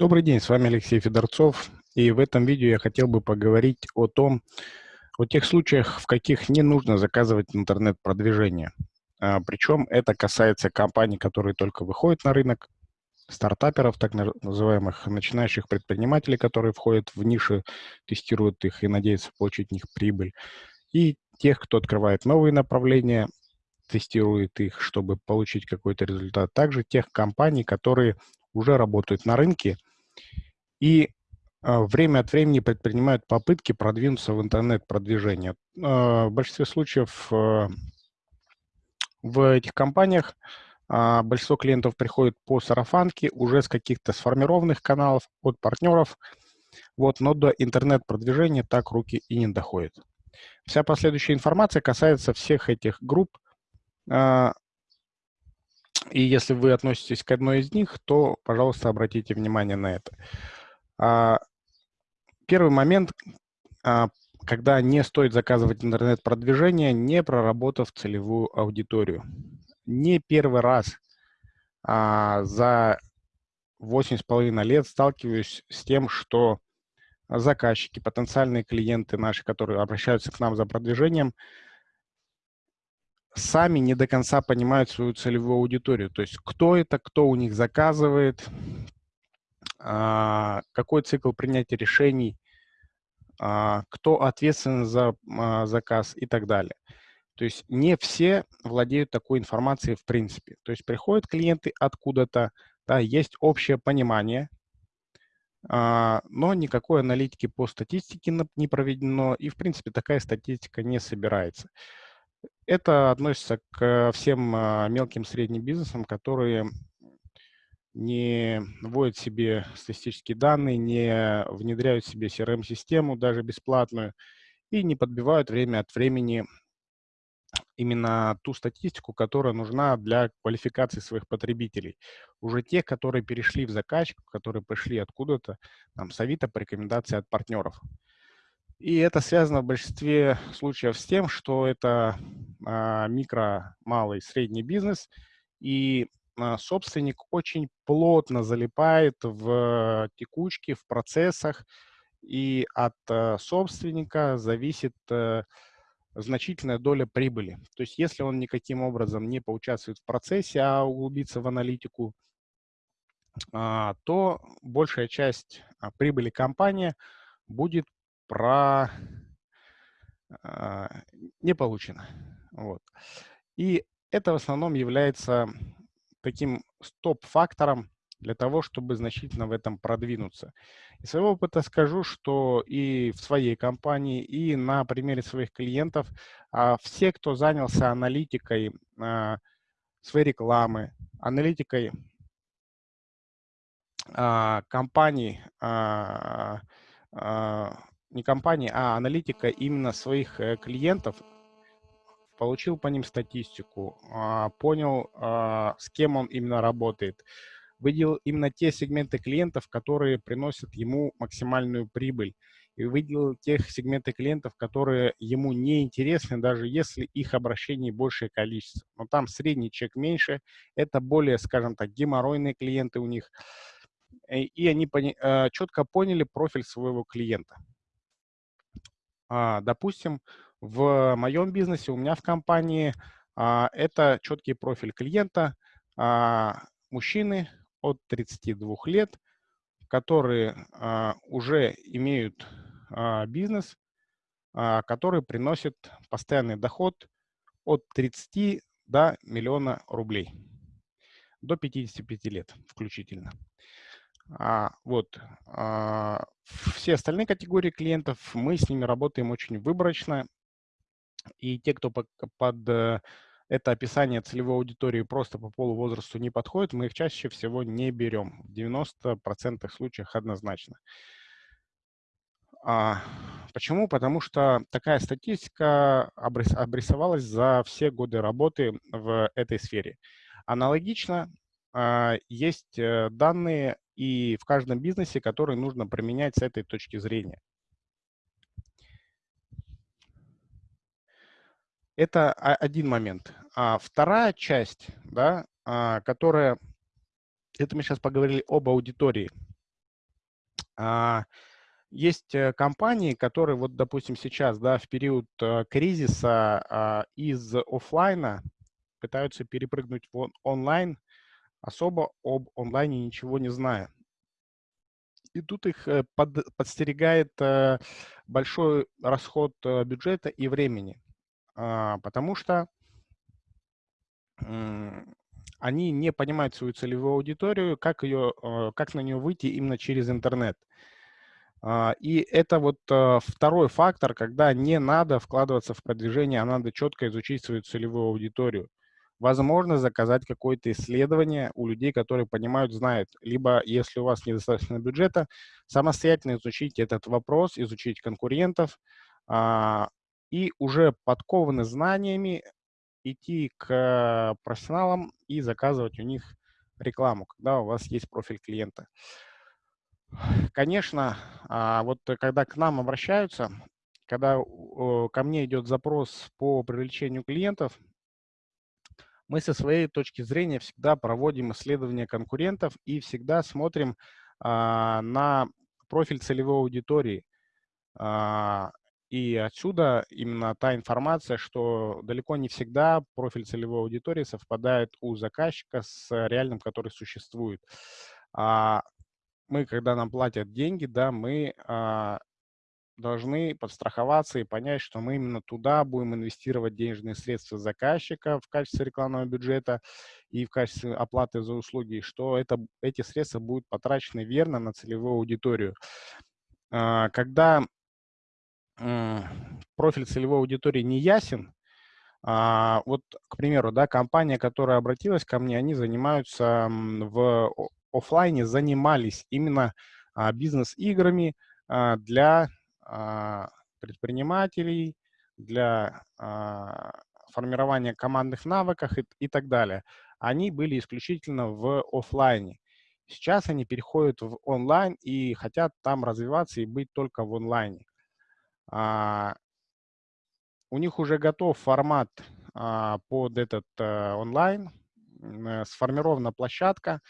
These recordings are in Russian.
Добрый день, с вами Алексей Федорцов. И в этом видео я хотел бы поговорить о том, о тех случаях, в каких не нужно заказывать интернет-продвижение. А, причем это касается компаний, которые только выходят на рынок, стартаперов, так называемых начинающих предпринимателей, которые входят в ниши, тестируют их и надеются получить в них прибыль, и тех, кто открывает новые направления, тестирует их, чтобы получить какой-то результат. Также тех компаний, которые уже работают на рынке и а, время от времени предпринимают попытки продвинуться в интернет-продвижение. А, в большинстве случаев а, в этих компаниях большинство клиентов приходит по сарафанке уже с каких-то сформированных каналов от партнеров, вот, но до интернет-продвижения так руки и не доходят. Вся последующая информация касается всех этих групп, и если вы относитесь к одной из них, то, пожалуйста, обратите внимание на это. А, первый момент, а, когда не стоит заказывать интернет-продвижение, не проработав целевую аудиторию. Не первый раз а, за 8,5 лет сталкиваюсь с тем, что заказчики, потенциальные клиенты наши, которые обращаются к нам за продвижением, сами не до конца понимают свою целевую аудиторию. То есть кто это, кто у них заказывает, а, какой цикл принятия решений, а, кто ответственен за а, заказ и так далее. То есть не все владеют такой информацией в принципе. То есть приходят клиенты откуда-то, да, есть общее понимание, но никакой аналитики по статистике не проведено, и в принципе такая статистика не собирается. Это относится к всем а, мелким средним бизнесам, которые не вводят себе статистические данные, не внедряют себе CRM-систему, даже бесплатную, и не подбивают время от времени именно ту статистику, которая нужна для квалификации своих потребителей. Уже те, которые перешли в заказчик, которые пришли откуда-то, там, с Авито по рекомендации от партнеров. И это связано в большинстве случаев с тем, что это а, микро, малый, средний бизнес, и а, собственник очень плотно залипает в текучке, в процессах, и от а, собственника зависит а, значительная доля прибыли. То есть если он никаким образом не поучаствует в процессе, а углубится в аналитику, а, то большая часть прибыли компании будет про э, не получено. Вот. И это в основном является таким стоп-фактором для того, чтобы значительно в этом продвинуться. Из своего опыта скажу, что и в своей компании, и на примере своих клиентов а, все, кто занялся аналитикой а, своей рекламы, аналитикой а, компаний, а, а, не компании, а аналитика именно своих э, клиентов, получил по ним статистику, а, понял, а, с кем он именно работает, выделил именно те сегменты клиентов, которые приносят ему максимальную прибыль, и выделил тех сегменты клиентов, которые ему не интересны, даже если их обращений большее количество. Но там средний чек меньше, это более, скажем так, геморройные клиенты у них, и они э, четко поняли профиль своего клиента. А, допустим, в моем бизнесе, у меня в компании, а, это четкий профиль клиента, а, мужчины от 32 лет, которые уже имеют бизнес, который приносит постоянный доход от 30 до миллиона рублей, до 55 лет включительно. А, вот. А, все остальные категории клиентов, мы с ними работаем очень выборочно. И те, кто под, э, это описание целевой аудитории просто по полу возрасту не подходит, мы их чаще всего не берем. В 90% случаях однозначно. А, почему? Потому что такая статистика обрисовалась за все годы работы в этой сфере. Аналогично есть э, данные и в каждом бизнесе, который нужно применять с этой точки зрения. Это один момент. А вторая часть, да, а, которая, это мы сейчас поговорили об аудитории. А, есть э, компании, которые вот, допустим, сейчас, да, в период э, кризиса а, из офлайна пытаются перепрыгнуть в онлайн, особо об онлайне ничего не зная. И тут их э, под, подстерегает большой расход бюджета и времени, а, потому что они не понимают свою целевую аудиторию, как, ее, как на нее выйти именно через интернет. А, и это вот второй фактор, когда не надо вкладываться в продвижение, а надо четко изучить свою целевую аудиторию. Возможно, заказать какое-то исследование у людей, которые понимают, знают. Либо, если у вас недостаточно бюджета, самостоятельно изучить этот вопрос, изучить конкурентов а, и уже подкованный знаниями идти к профессионалам и заказывать у них рекламу, когда у вас есть профиль клиента. Конечно, а, вот когда к нам обращаются, когда ко мне идет запрос по привлечению клиентов, мы со своей точки зрения всегда проводим исследования конкурентов и всегда смотрим а, на профиль целевой аудитории. А, и отсюда именно та информация, что далеко не всегда профиль целевой аудитории совпадает у заказчика с реальным, который существует мы, когда нам платят деньги, да, мы а, должны подстраховаться и понять, что мы именно туда будем инвестировать денежные средства заказчика в качестве рекламного бюджета и в качестве оплаты за услуги, что это, эти средства будут потрачены верно на целевую аудиторию. А, когда профиль целевой аудитории не ясен, а, вот, к примеру, да, компания, которая обратилась ко мне, они занимаются в офлайне занимались именно а, бизнес-играми для предпринимателей, для формирования командных навыков и, так далее. Они были исключительно в офлайне. Сейчас они переходят в онлайн и хотят там развиваться и быть только в онлайне. А, у них уже готов формат а, под этот а, онлайн, а, сформирована площадка,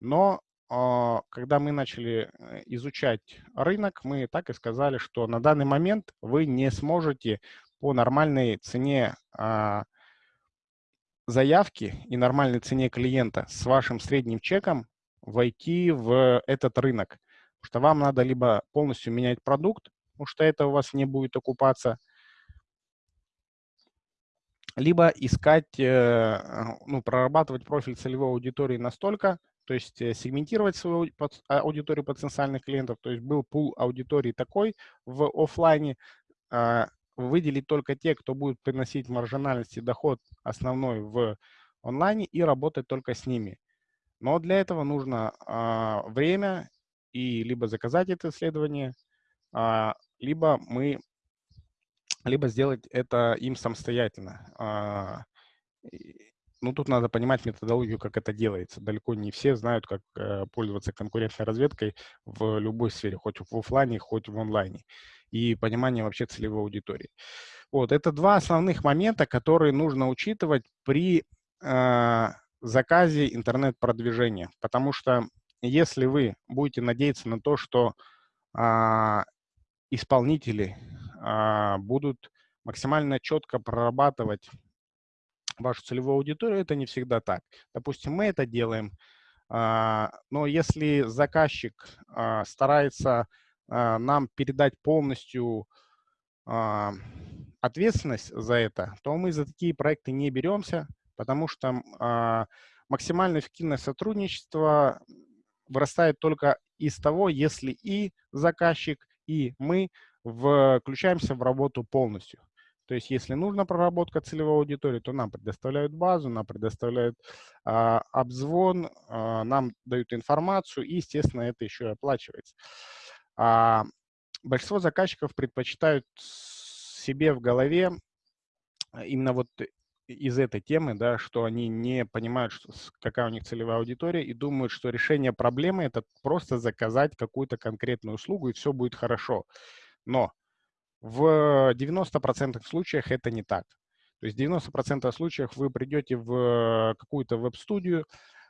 но а, когда мы начали э, изучать рынок, мы так и сказали, что на данный момент вы не сможете по нормальной цене а, заявки и нормальной цене клиента с вашим средним чеком войти в этот рынок. Потому что вам надо либо полностью менять продукт, потому что это у вас не будет окупаться, либо искать, э, ну, прорабатывать профиль целевой аудитории настолько, то есть э, сегментировать свою аудиторию потенциальных клиентов, то есть был пул аудитории такой в офлайне, а, выделить только те, кто будет приносить маржинальность и доход основной в онлайне и работать только с ними. Но для этого нужно а, время и либо заказать это исследование, а, либо мы либо сделать это им самостоятельно. Ну, тут надо понимать методологию, как это делается. Далеко не все знают, как э, пользоваться конкурентной разведкой в любой сфере, хоть в офлайне, хоть в онлайне. И понимание вообще целевой аудитории. Вот, это два основных момента, которые нужно учитывать при э, заказе интернет-продвижения. Потому что если вы будете надеяться на то, что э, исполнители э, будут максимально четко прорабатывать вашу целевую аудиторию, это не всегда так. Допустим, мы это делаем, а, но если заказчик а, старается а, нам передать полностью ответственность за это, то мы за такие проекты не беремся, потому что максимально эффективное сотрудничество вырастает только из того, если и заказчик, и мы включаемся в работу полностью. То есть если нужна проработка целевой аудитории, то нам предоставляют базу, нам предоставляют а, обзвон, а, нам дают информацию, и, естественно, это еще и оплачивается. А, большинство заказчиков предпочитают себе в голове именно вот из этой темы, да, что они не понимают, что, какая у них целевая аудитория, и думают, что решение проблемы – это просто заказать какую-то конкретную услугу, и все будет хорошо. Но в 90% случаях это не так. То есть 90% случаев вы придете в какую-то веб-студию,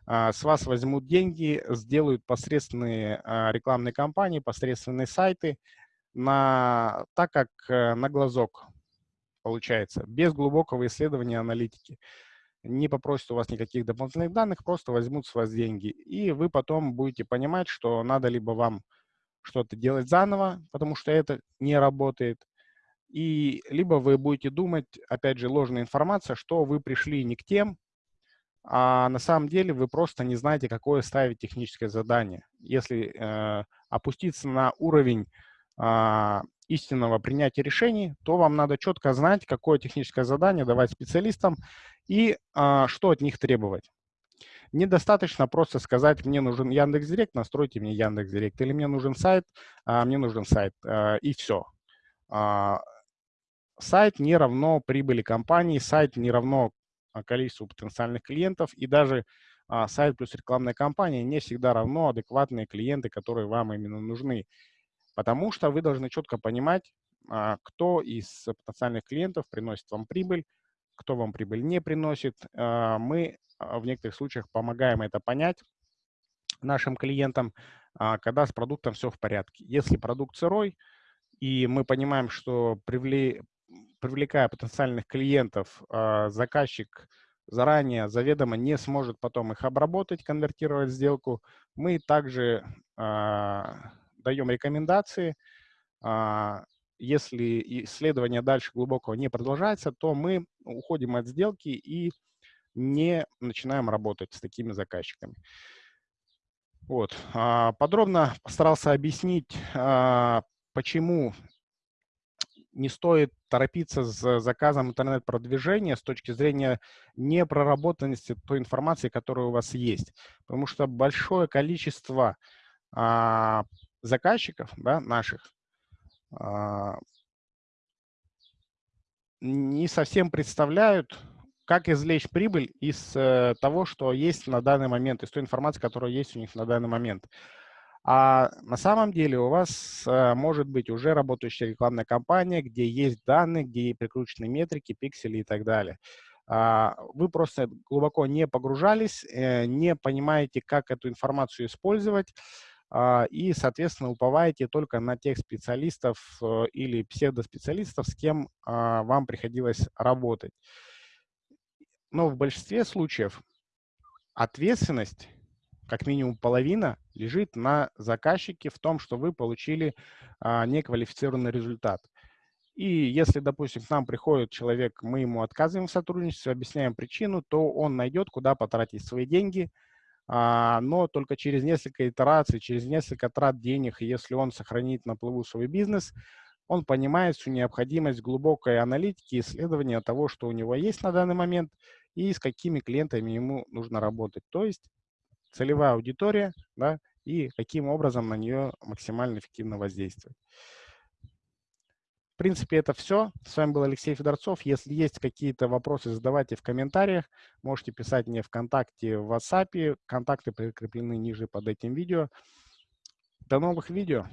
а, с вас возьмут деньги, сделают посредственные а, рекламные кампании, посредственные сайты, на, так как э, на глазок получается, без глубокого исследования аналитики. Не попросят у вас никаких дополнительных данных, просто возьмут с вас деньги. И вы потом будете понимать, что надо либо вам что-то делать заново, потому что это не работает, и либо вы будете думать, опять же, ложная информация, что вы пришли не к тем, а на самом деле вы просто не знаете, какое ставить техническое задание. Если э, опуститься на уровень э, истинного принятия решений, то вам надо четко знать, какое техническое задание давать специалистам и э, что от них требовать. Недостаточно просто сказать, мне нужен Яндекс.Директ, настройте мне Яндекс.Директ, или мне нужен сайт, а мне нужен сайт, э, и все. А, сайт не равно прибыли компании, сайт не равно а, количеству потенциальных клиентов, и даже а, сайт плюс рекламная кампания не всегда равно адекватные клиенты, которые вам именно нужны. Потому что вы должны четко понимать, а, кто из потенциальных клиентов приносит вам прибыль, кто вам прибыль не приносит. А, мы а, в некоторых случаях помогаем это понять нашим клиентам, а, когда с продуктом все в порядке. Если продукт сырой, и мы понимаем, что привле привлекая потенциальных клиентов, а, заказчик заранее заведомо не сможет потом их обработать, конвертировать сделку, мы также а, даем рекомендации. А, если исследование дальше глубокого не продолжается, то мы уходим от сделки и не начинаем работать с такими заказчиками. Вот. Подробно постарался объяснить, почему не стоит торопиться с заказом интернет-продвижения с точки зрения непроработанности той информации, которая у вас есть. Потому что большое количество а, заказчиков да, наших а, не совсем представляют, как извлечь прибыль из э, того, что есть на данный момент, из той информации, которая есть у них на данный момент. А на самом деле у вас э, может быть уже работающая рекламная кампания, где есть данные, где прикручены метрики, пиксели и так далее. А, вы просто глубоко не погружались, э, не понимаете, как эту информацию использовать, а, и, соответственно, уповаете только на тех специалистов э, или псевдоспециалистов, с кем а, вам приходилось работать. Но в большинстве случаев ответственность как минимум половина лежит на заказчике в том, что вы получили а, неквалифицированный результат. И если, допустим, к нам приходит человек, мы ему отказываем в сотрудничестве, объясняем причину, то он найдет, куда потратить свои деньги, а, но только через несколько итераций, через несколько трат денег, если он сохранит на плаву свой бизнес, он понимает всю необходимость глубокой аналитики, исследования того, что у него есть на данный момент и с какими клиентами ему нужно работать. То есть целевая аудитория, да, и каким образом на нее максимально эффективно воздействовать. В принципе, это все. С вами был Алексей Федорцов. Если есть какие-то вопросы, задавайте в комментариях. Можете писать мне ВКонтакте, в WhatsApp. Контакты прикреплены ниже под этим видео. До новых видео.